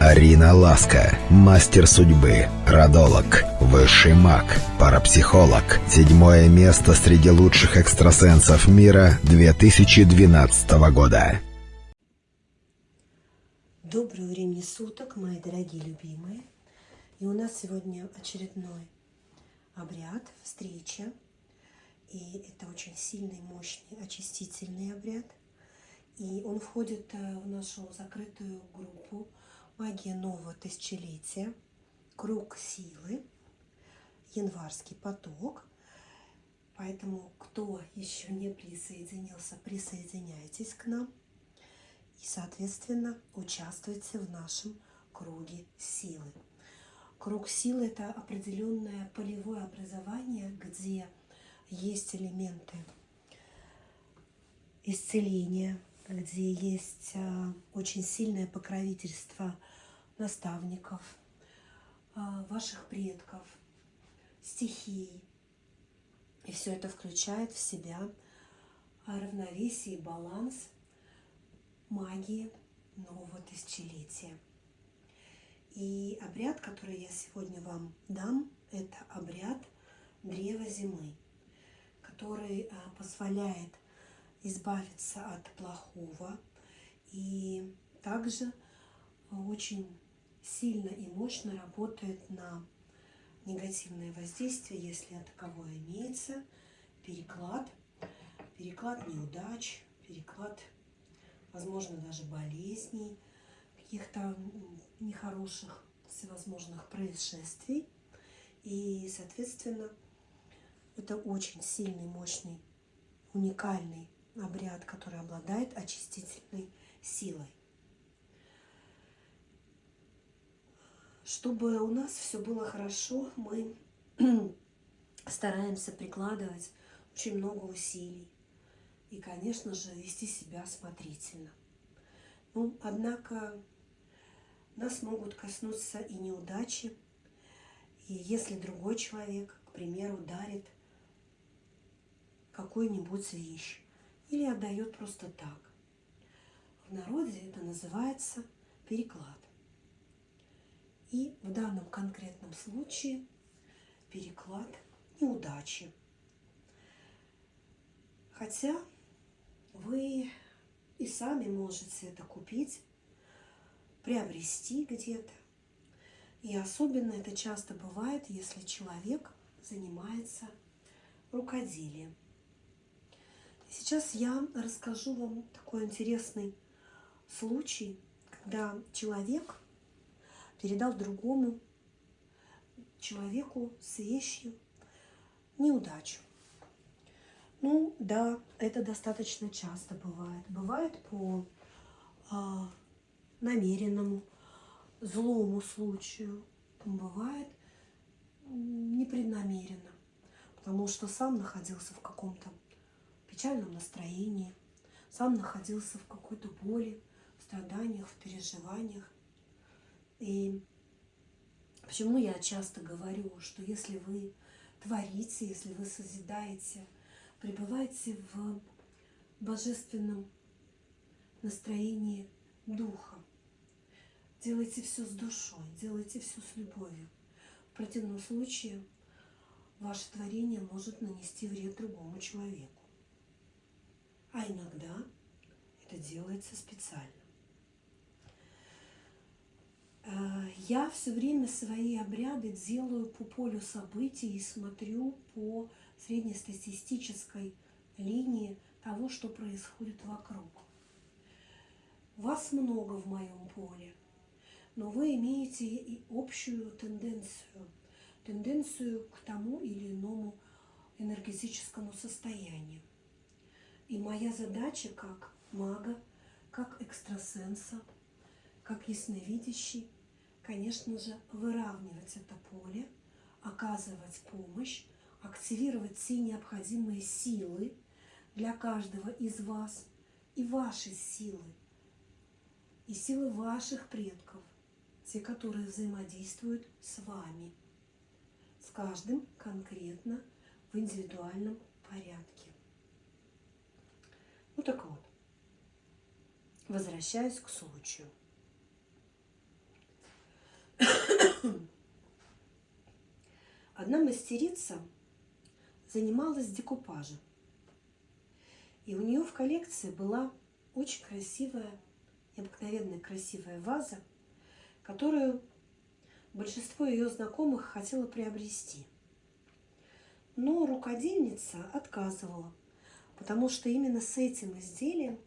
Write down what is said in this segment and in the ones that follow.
Арина Ласка, мастер судьбы, родолог, высший маг, парапсихолог. Седьмое место среди лучших экстрасенсов мира 2012 года. Доброго времени суток, мои дорогие любимые. И у нас сегодня очередной обряд, встреча. И это очень сильный, мощный, очистительный обряд. И он входит э, в нашу закрытую группу Магия нового тысячелетия, круг силы, январский поток. Поэтому, кто еще не присоединился, присоединяйтесь к нам. И, соответственно, участвуйте в нашем круге силы. Круг силы – это определенное полевое образование, где есть элементы исцеления, где есть а, очень сильное покровительство наставников, а, ваших предков, стихий. И все это включает в себя равновесие и баланс магии нового тысячелетия. И обряд, который я сегодня вам дам, это обряд древа зимы, который а, позволяет избавиться от плохого и также очень сильно и мощно работает на негативное воздействие, если таковое имеется, переклад, переклад неудач, переклад, возможно, даже болезней, каких-то нехороших всевозможных происшествий. И, соответственно, это очень сильный, мощный, уникальный обряд, который обладает очистительной силой. Чтобы у нас все было хорошо, мы стараемся прикладывать очень много усилий. И, конечно же, вести себя осмотрительно. Ну, однако нас могут коснуться и неудачи. И если другой человек, к примеру, дарит какую-нибудь вещь, или отдает просто так. В народе это называется переклад. И в данном конкретном случае переклад неудачи. Хотя вы и сами можете это купить, приобрести где-то. И особенно это часто бывает, если человек занимается рукоделием. Сейчас я расскажу вам такой интересный случай, когда человек передал другому человеку с вещью неудачу. Ну да, это достаточно часто бывает. Бывает по а, намеренному, злому случаю. Бывает непреднамеренно, потому что сам находился в каком-то печальном настроении, сам находился в какой-то боли, в страданиях, в переживаниях. И почему я часто говорю, что если вы творите, если вы созидаете, пребывайте в божественном настроении духа. Делайте все с душой, делайте все с любовью. В противном случае ваше творение может нанести вред другому человеку а иногда это делается специально. Э, я все время свои обряды делаю по полю событий и смотрю по среднестатистической линии того, что происходит вокруг. Вас много в моем поле, но вы имеете и общую тенденцию, тенденцию к тому или иному энергетическому состоянию. И моя задача как мага, как экстрасенса, как ясновидящий, конечно же, выравнивать это поле, оказывать помощь, активировать все необходимые силы для каждого из вас и ваши силы, и силы ваших предков, те, которые взаимодействуют с вами, с каждым конкретно в индивидуальном порядке. Ну так вот, возвращаюсь к случаю. Одна мастерица занималась декупажем. И у нее в коллекции была очень красивая, необыкновенная красивая ваза, которую большинство ее знакомых хотело приобрести. Но рукодельница отказывала, потому что именно с этим изделием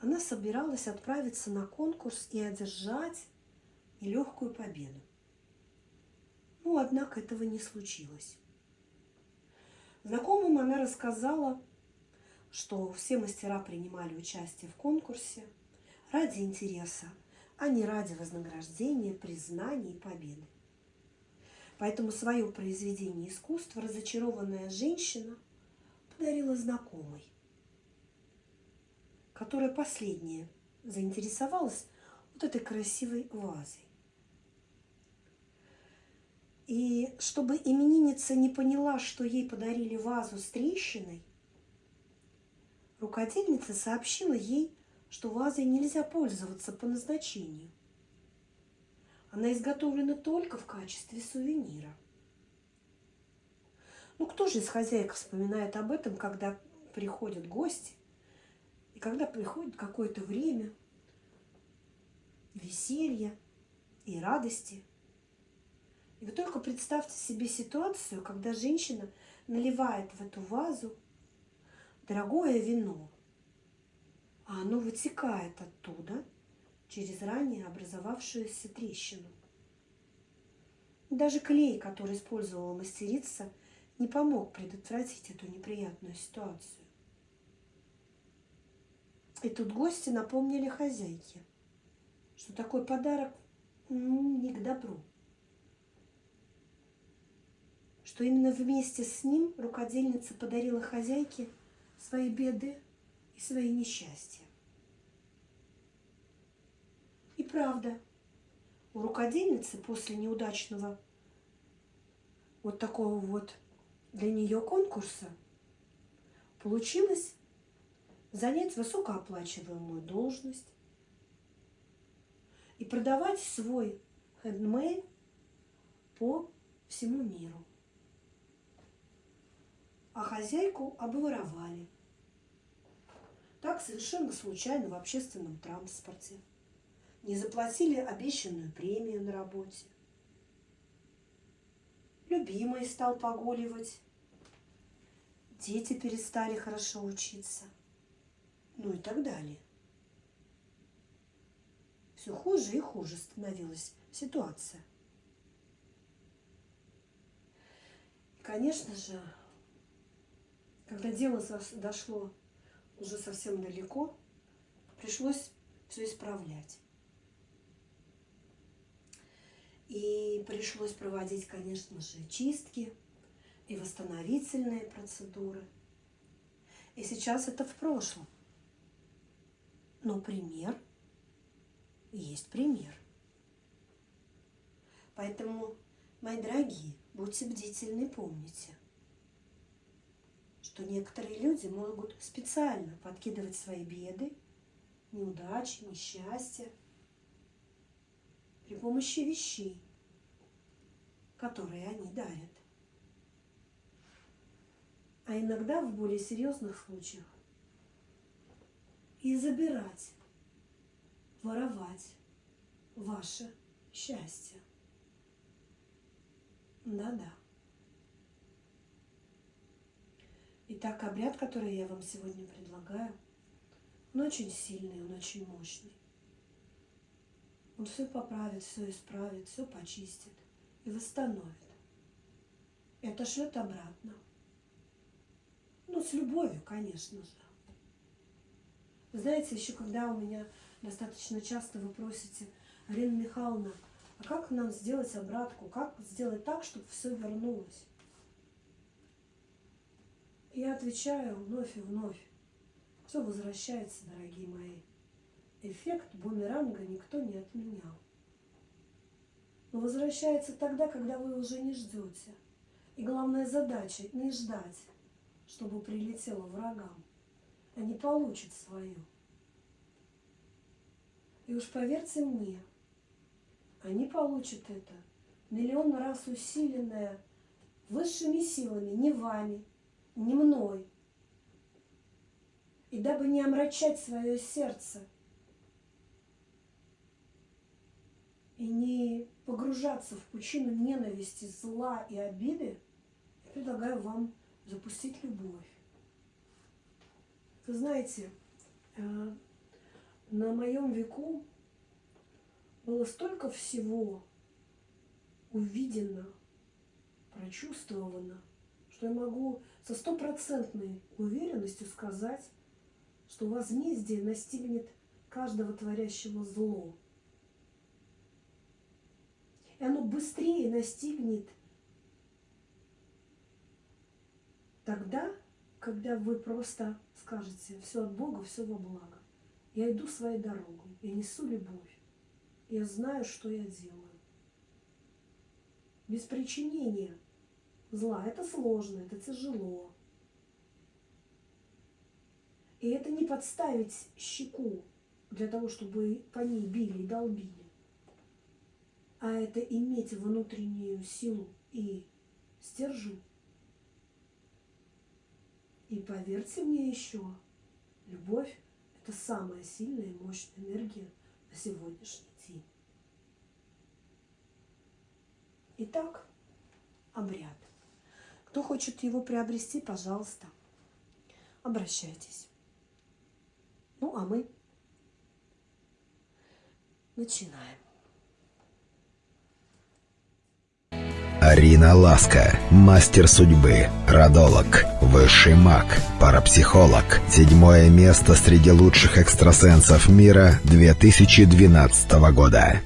она собиралась отправиться на конкурс и одержать нелегкую победу. Ну, однако этого не случилось. Знакомым она рассказала, что все мастера принимали участие в конкурсе ради интереса, а не ради вознаграждения, признания и победы. Поэтому свое произведение искусства разочарованная женщина подарила знакомой, которая последняя заинтересовалась вот этой красивой вазой. И чтобы именинница не поняла, что ей подарили вазу с трещиной, рукодельница сообщила ей, что вазой нельзя пользоваться по назначению. Она изготовлена только в качестве сувенира. Ну, кто же из хозяек вспоминает об этом, когда приходят гости, и когда приходит какое-то время веселья и радости – и вы только представьте себе ситуацию, когда женщина наливает в эту вазу дорогое вино, а оно вытекает оттуда через ранее образовавшуюся трещину. Даже клей, который использовала мастерица, не помог предотвратить эту неприятную ситуацию. И тут гости напомнили хозяйке, что такой подарок ну, не к добру. Что именно вместе с ним рукодельница подарила хозяйке свои беды и свои несчастья. И правда, у рукодельницы после неудачного вот такого вот для нее конкурса получилось занять высокооплачиваемую должность и продавать свой хендмейд по всему миру а хозяйку обворовали. Так совершенно случайно в общественном транспорте. Не заплатили обещанную премию на работе. Любимый стал погуливать. Дети перестали хорошо учиться. Ну и так далее. Все хуже и хуже становилась ситуация. И, конечно же, когда дело дошло уже совсем далеко, пришлось все исправлять. И пришлось проводить, конечно же, чистки и восстановительные процедуры. И сейчас это в прошлом. Но пример есть пример. Поэтому, мои дорогие, будьте бдительны, помните – что некоторые люди могут специально подкидывать свои беды, неудачи, несчастья при помощи вещей, которые они дарят. А иногда в более серьезных случаях и забирать, воровать ваше счастье. Да-да. Итак, обряд, который я вам сегодня предлагаю, он очень сильный, он очень мощный. Он все поправит, все исправит, все почистит и восстановит. И отошлет обратно. Ну, с любовью, конечно же. Знаете, еще когда у меня достаточно часто вы просите, Арина Михайловна, а как нам сделать обратку? Как сделать так, чтобы все вернулось? Я отвечаю вновь и вновь. Все возвращается, дорогие мои. Эффект бумеранга никто не отменял. Но возвращается тогда, когда вы уже не ждете. И главная задача – не ждать, чтобы прилетело врагам, а не получить свое. И уж поверьте мне, они получат это миллион раз усиленное высшими силами, не вами, не мной. И дабы не омрачать свое сердце и не погружаться в пучину ненависти, зла и обиды, я предлагаю вам запустить любовь. Вы знаете, э, на моем веку было столько всего увидено, прочувствовано, что я могу со стопроцентной уверенностью сказать, что возмездие настигнет каждого творящего зло. И оно быстрее настигнет тогда, когда вы просто скажете, все от Бога, все во благо. Я иду своей дорогой, я несу любовь, я знаю, что я делаю. Без причинения зла это сложно, это тяжело. И это не подставить щеку для того, чтобы по ней били и долбили, а это иметь внутреннюю силу и стержень. И поверьте мне еще, любовь – это самая сильная и мощная энергия на сегодняшний день. Итак, обряд. Кто хочет его приобрести, пожалуйста, обращайтесь. Ну, а мы начинаем. Арина Ласка, мастер судьбы, родолог, высший маг, парапсихолог. Седьмое место среди лучших экстрасенсов мира 2012 года.